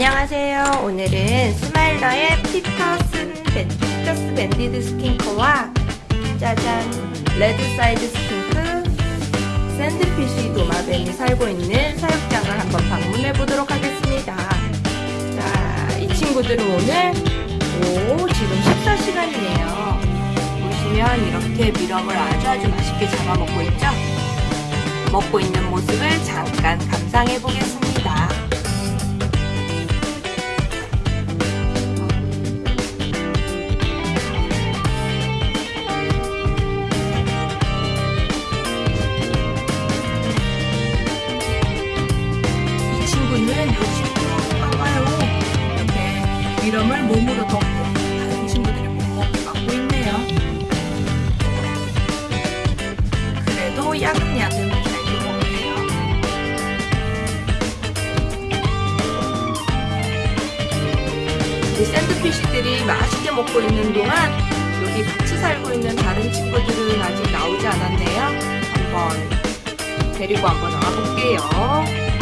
안녕하세요. 오늘은 스마일러의 Peters ban, Peters banded skink와 짜잔 red side skink sandfish 도마뱀이 살고 있는 사육장을 한번 방문해 보도록 하겠습니다. 자, 이 친구들은 오늘 오 지금 식사 시간이네요. 보시면 이렇게 mealworm을 아주 아주 맛있게 잡아 먹고 있죠? 먹고 있는 모습을 잠깐 감상해 보겠습니다. 미럼을 몸으로 덮고 다른 친구들이 못 먹게 막고 있네요. 그래도 야금야금 잘 먹네요. 이 샌드피쉬들이 맛있게 먹고 있는 동안 여기 같이 살고 있는 다른 친구들은 아직 나오지 않았네요. 한번 데리고 한번 나와볼게요.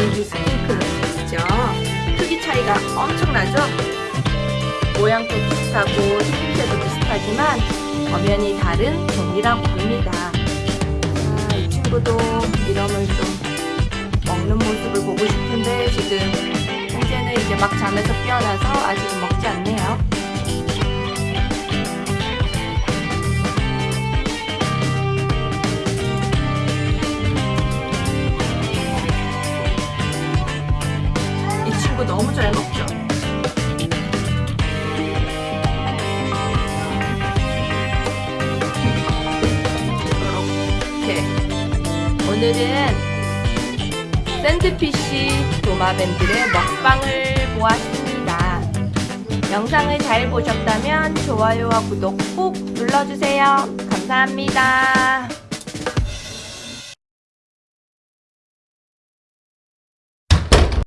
여기 스핑크죠. 크기 차이가 엄청나죠? 모양도 비슷하고 생김새도 비슷하지만 엄연히 다른 종이라고 합니다. 자, 이 친구도 미럼을 좀 먹는 모습을 보고 싶은데 지금 현재는 이제 막 잠에서 깨어나서 아직은 먹지 않네요. 잘 먹죠? 오늘은 샌드피쉬 도마뱀들의 먹방을 보았습니다. 영상을 잘 보셨다면 좋아요와 구독 꼭 눌러주세요. 감사합니다.